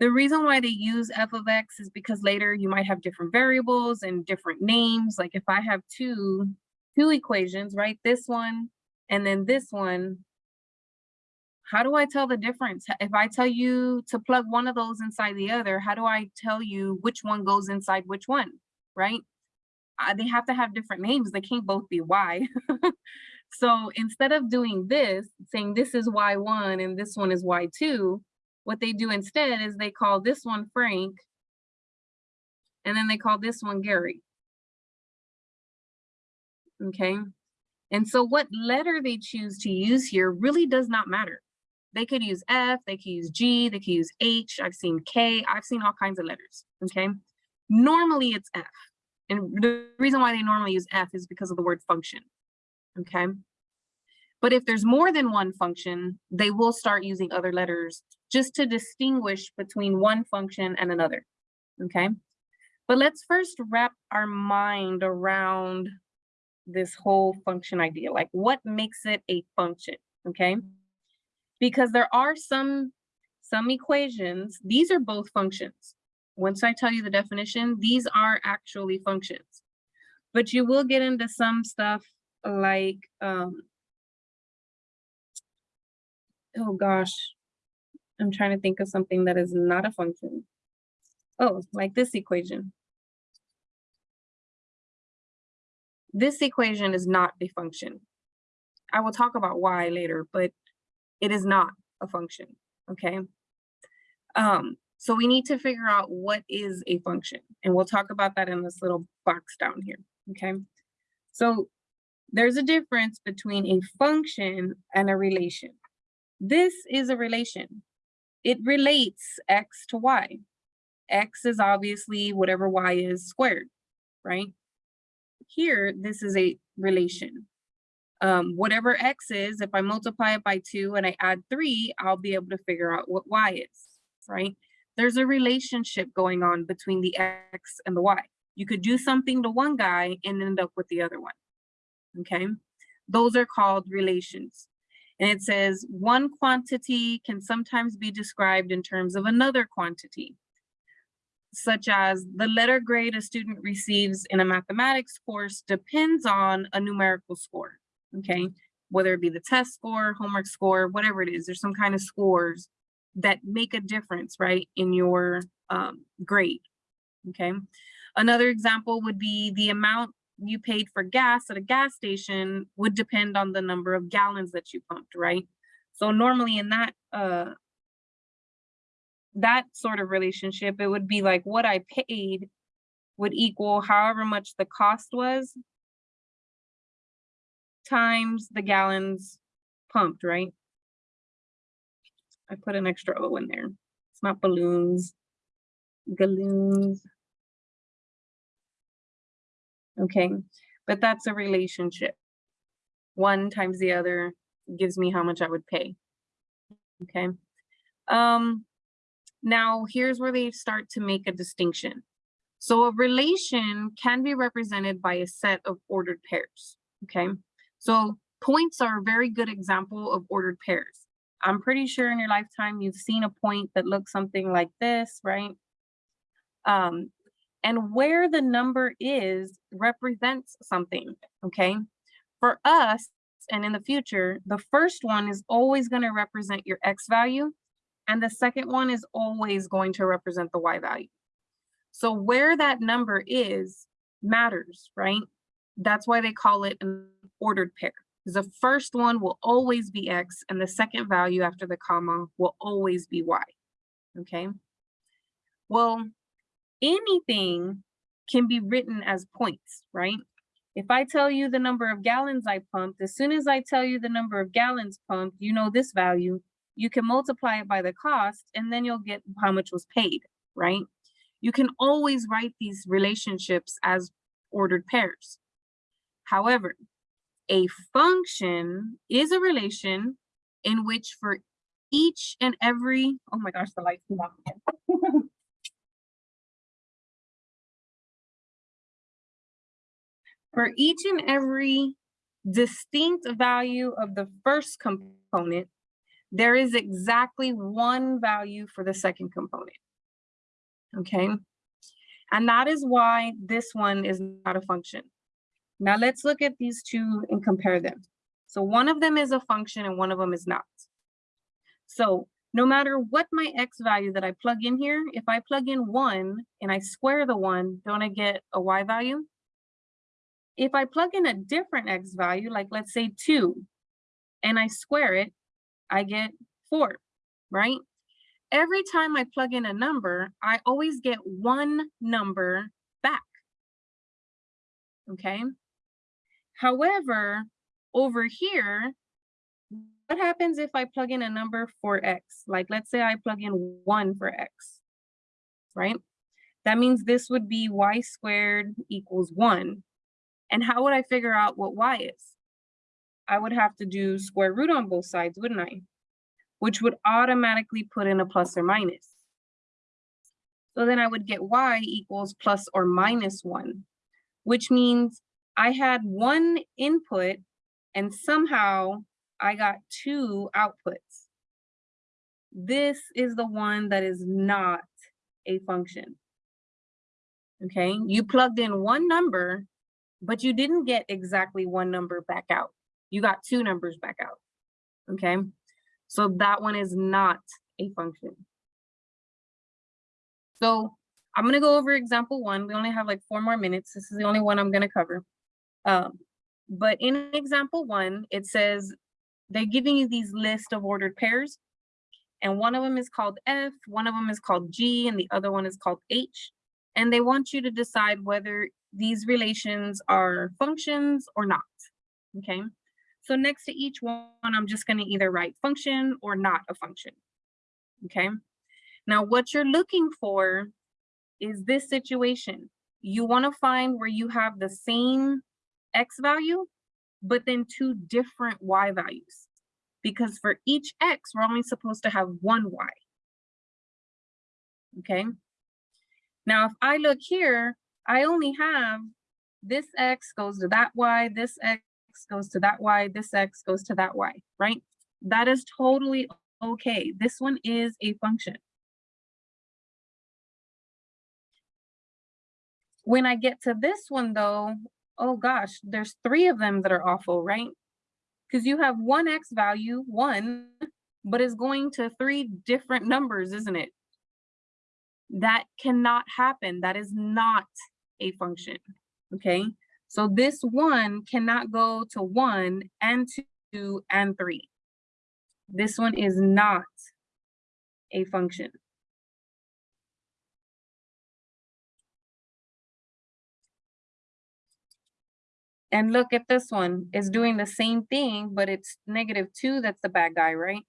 The reason why they use f of x is because later you might have different variables and different names. Like if I have two, two equations, right? This one and then this one, how do I tell the difference? If I tell you to plug one of those inside the other, how do I tell you which one goes inside which one, right? uh, they have to have different names. They can't both be Y. so instead of doing this, saying this is Y1 and this one is Y2, what they do instead is they call this one Frank, and then they call this one Gary. Okay. And so what letter they choose to use here really does not matter. They could use F, they could use G, they could use H, I've seen K, I've seen all kinds of letters, okay? Normally it's F. And the reason why they normally use F is because of the word function, okay? But if there's more than one function, they will start using other letters just to distinguish between one function and another, okay? But let's first wrap our mind around this whole function idea, like what makes it a function, okay? Because there are some, some equations, these are both functions, once I tell you the definition, these are actually functions. But you will get into some stuff like, um, oh gosh, I'm trying to think of something that is not a function. Oh, like this equation. This equation is not a function. I will talk about why later, but it is not a function, okay? Um, so we need to figure out what is a function. And we'll talk about that in this little box down here, okay? So there's a difference between a function and a relation, This is a relation. It relates x to y. x is obviously whatever y is squared, right? Here, this is a relation. Um, whatever x is, if I multiply it by two and I add three, I'll be able to figure out what y is, right? There's a relationship going on between the x and the y. You could do something to one guy and end up with the other one, okay? Those are called relations. And it says one quantity can sometimes be described in terms of another quantity, such as the letter grade a student receives in a mathematics course depends on a numerical score, okay? Whether it be the test score, homework score, whatever it is, there's some kind of scores that make a difference, right, in your um, grade, okay? Another example would be the amount you paid for gas at a gas station would depend on the number of gallons that you pumped, right? So normally in that uh that sort of relationship, it would be like what I paid would equal however much the cost was times the gallons pumped, right? I put an extra O in there. It's not balloons, galoons. Okay, but that's a relationship. One times the other gives me how much I would pay. Okay. Um, now here's where they start to make a distinction. So a relation can be represented by a set of ordered pairs. Okay, so points are a very good example of ordered pairs. I'm pretty sure in your lifetime you've seen a point that looks something like this, right? Um, and where the number is represents something, okay? For us, and in the future, the first one is always gonna represent your X value, and the second one is always going to represent the Y value. So where that number is matters, right? That's why they call it an ordered pair. The first one will always be X and the second value after the comma will always be Y, okay? Well, anything can be written as points, right? If I tell you the number of gallons I pumped, as soon as I tell you the number of gallons pumped, you know this value, you can multiply it by the cost and then you'll get how much was paid, right? You can always write these relationships as ordered pairs. However, a function is a relation in which for each and every, oh my gosh, the lights off again. For each and every distinct value of the first component, there is exactly one value for the second component. Okay, and that is why this one is not a function. Now let's look at these two and compare them. So one of them is a function and one of them is not. So no matter what my x value that I plug in here, if I plug in one and I square the one, don't I get a y value? If I plug in a different x value, like let's say two, and I square it, I get four, right? Every time I plug in a number, I always get one number back, okay? However, over here, what happens if I plug in a number for x? Like let's say I plug in one for x, right? That means this would be y squared equals one. And how would I figure out what y is? I would have to do square root on both sides, wouldn't I? Which would automatically put in a plus or minus. So then I would get y equals plus or minus one, which means I had one input and somehow I got two outputs. This is the one that is not a function. Okay, you plugged in one number but you didn't get exactly one number back out. You got two numbers back out, okay? So that one is not a function. So I'm gonna go over example one. We only have like four more minutes. This is the only one I'm gonna cover. Um, but in example one, it says they're giving you these list of ordered pairs and one of them is called F, one of them is called G, and the other one is called H. And they want you to decide whether these relations are functions or not, okay? So next to each one, I'm just gonna either write function or not a function. Okay, now what you're looking for is this situation. You wanna find where you have the same X value, but then two different Y values. Because for each X, we're only supposed to have one Y. Okay, now if I look here, I only have this X goes to that Y, this Goes to that Y, this X goes to that Y, right? That is totally okay. This one is a function. When I get to this one though, oh gosh, there's three of them that are awful, right? Because you have one X value, one, but it's going to three different numbers, isn't it? That cannot happen. That is not a function, okay? So this one cannot go to one and two and three. This one is not a function. And look at this one, it's doing the same thing, but it's negative two, that's the bad guy, right?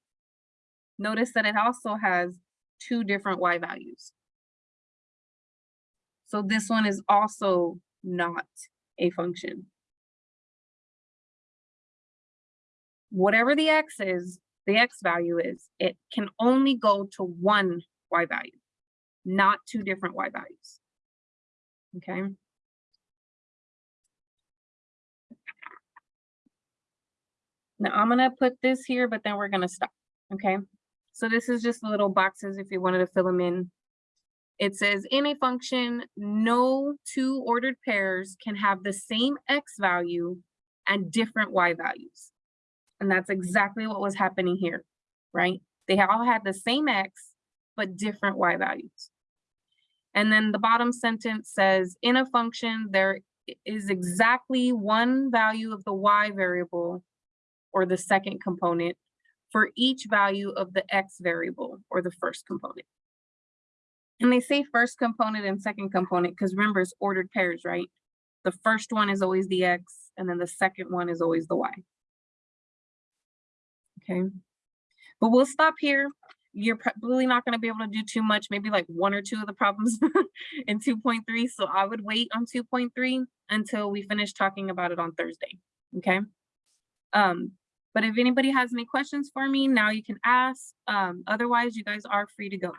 Notice that it also has two different Y values. So this one is also not a function. Whatever the X is, the X value is, it can only go to one Y value, not two different Y values. Okay. Now I'm gonna put this here, but then we're gonna stop, okay? So this is just little boxes if you wanted to fill them in. It says in a function, no two ordered pairs can have the same X value and different Y values. And that's exactly what was happening here, right? They all had the same X, but different Y values. And then the bottom sentence says, in a function, there is exactly one value of the Y variable or the second component for each value of the X variable or the first component. And they say first component and second component because remember it's ordered pairs, right? The first one is always the X and then the second one is always the Y. Okay, but we'll stop here. You're probably not going to be able to do too much, maybe like one or two of the problems in 2.3. So I would wait on 2.3 until we finish talking about it on Thursday. Okay. Um, but if anybody has any questions for me, now you can ask. Um, otherwise, you guys are free to go.